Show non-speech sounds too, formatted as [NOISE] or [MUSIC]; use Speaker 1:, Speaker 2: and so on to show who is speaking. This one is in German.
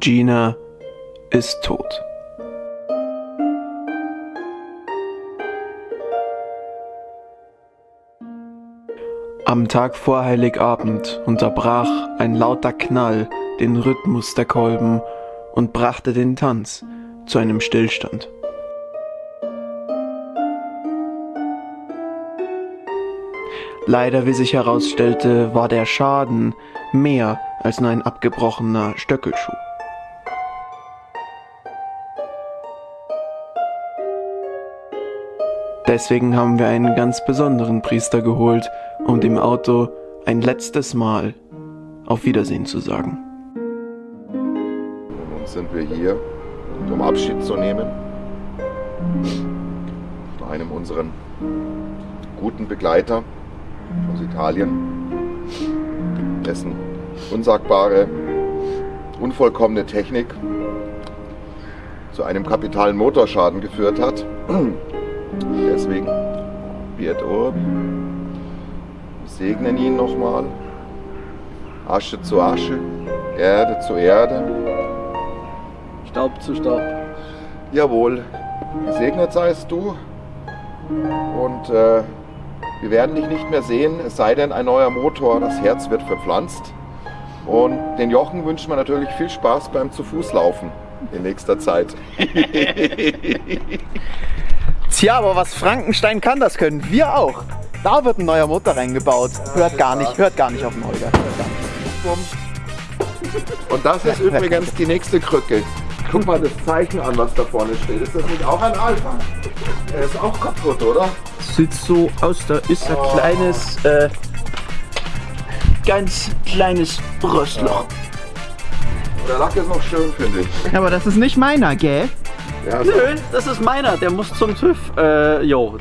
Speaker 1: Gina ist tot. Am Tag vor Heiligabend unterbrach ein lauter Knall den Rhythmus der Kolben und brachte den Tanz zu einem Stillstand. Leider, wie sich herausstellte, war der Schaden mehr als nur ein abgebrochener Stöckelschuh. Deswegen haben wir einen ganz besonderen Priester geholt, um dem Auto ein letztes Mal auf Wiedersehen zu sagen.
Speaker 2: Nun sind wir hier, um Abschied zu nehmen von einem unserer guten Begleiter aus Italien, dessen unsagbare, unvollkommene Technik zu einem kapitalen Motorschaden geführt hat. [CLEARS THROAT] Deswegen, Piet Urbi, wir segnen ihn nochmal. Asche zu Asche, Erde zu Erde.
Speaker 3: Staub zu Staub.
Speaker 2: Jawohl, gesegnet seist du. Und äh, wir werden dich nicht mehr sehen, es sei denn ein neuer Motor, das Herz wird verpflanzt. Und den Jochen wünschen wir natürlich viel Spaß beim zu Fuß laufen in nächster Zeit. [LAUGHS]
Speaker 3: Tja, aber was Frankenstein kann, das können wir auch. Da wird ein neuer Motor reingebaut. Hört gar nicht, hört gar nicht auf den Holger.
Speaker 2: Und das ist übrigens die nächste Krücke. Guck mal das Zeichen an, was da vorne steht. Ist das nicht auch ein Alpha? Er ist auch kaputt, oder?
Speaker 1: Sieht so aus, da ist ein kleines, äh, ganz kleines Rostloch.
Speaker 2: Der Lack ist noch schön, finde ich.
Speaker 3: Aber das ist nicht meiner, gell?
Speaker 2: Ja.
Speaker 4: Nö, das ist meiner, der muss zum TÜV. Äh, jo.